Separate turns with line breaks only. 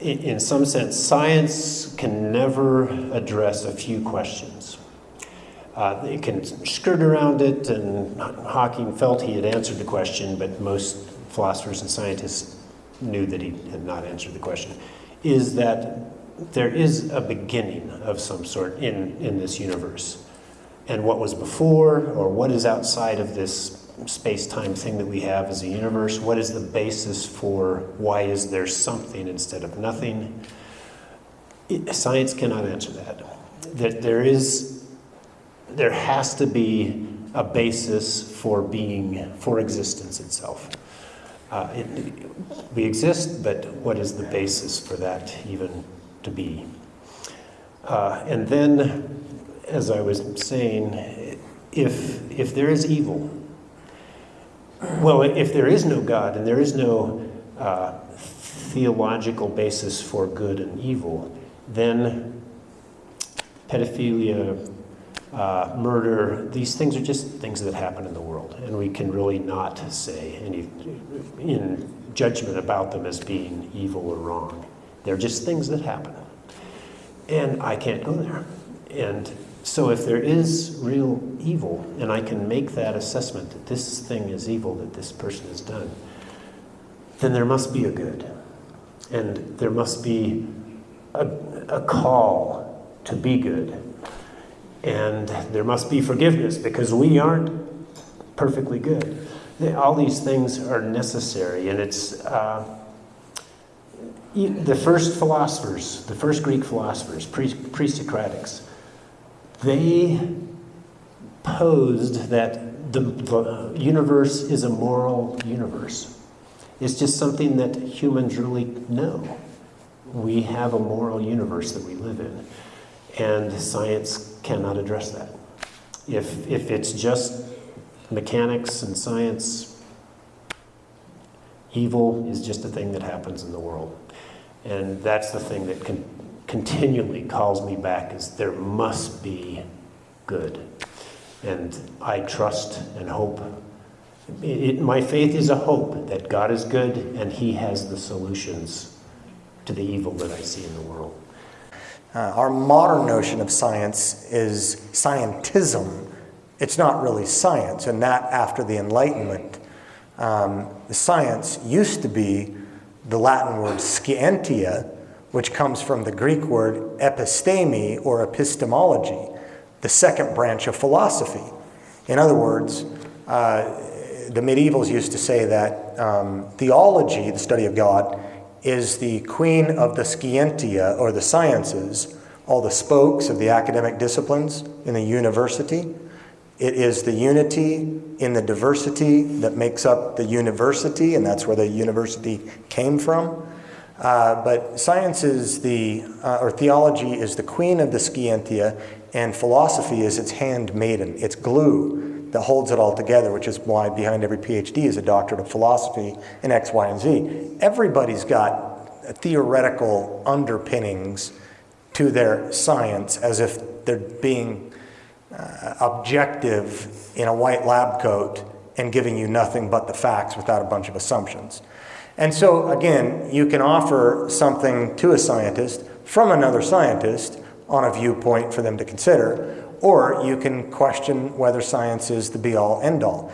in, in some sense, science can never address a few questions. Uh, it can skirt around it, and Hawking felt he had answered the question, but most philosophers and scientists knew that he had not answered the question. Is that there is a beginning of some sort in, in this universe. And what was before, or what is outside of this space time thing that we have as a universe? What is the basis for why is there something instead of nothing? It, science cannot answer that. That there is, there has to be a basis for being, for existence itself. Uh, it, we exist, but what is the basis for that even to be? Uh, and then, as I was saying, if, if there is evil, well, if there is no God and there is no uh, theological basis for good and evil, then pedophilia, uh, murder, these things are just things that happen in the world. And we can really not say any in judgment about them as being evil or wrong. They're just things that happen. And I can't go there. And so if there is real evil, and I can make that assessment that this thing is evil that this person has done, then there must be a good. And there must be a, a call to be good. And there must be forgiveness because we aren't perfectly good. All these things are necessary, and it's uh, the first philosophers, the first Greek philosophers, pre Socratics, they posed that the, the universe is a moral universe. It's just something that humans really know. We have a moral universe that we live in, and science cannot address that. If, if it's just mechanics and science, evil is just a thing that happens in the world. And that's the thing that can continually calls me back is there must be good. And I trust and hope. It, my faith is a hope that God is good and He has the solutions to the evil that I see in the world.
Uh, our modern notion of science is scientism. It's not really science, and that after the Enlightenment. Um, the science used to be the Latin word scientia, which comes from the Greek word episteme or epistemology, the second branch of philosophy. In other words, uh, the medievals used to say that um, theology, the study of God, is the queen of the scientia or the sciences, all the spokes of the academic disciplines in the university. It is the unity in the diversity that makes up the university, and that's where the university came from. Uh, but science is the, uh, or theology is the queen of the scientia, and philosophy is its handmaiden, its glue that holds it all together, which is why behind every PhD is a doctorate of philosophy in X, Y, and Z. Everybody's got theoretical underpinnings to their science as if they're being uh, objective in a white lab coat and giving you nothing but the facts without a bunch of assumptions. And so, again, you can offer something to a scientist from another scientist on a viewpoint for them to consider, or you can question whether science is the be all end all.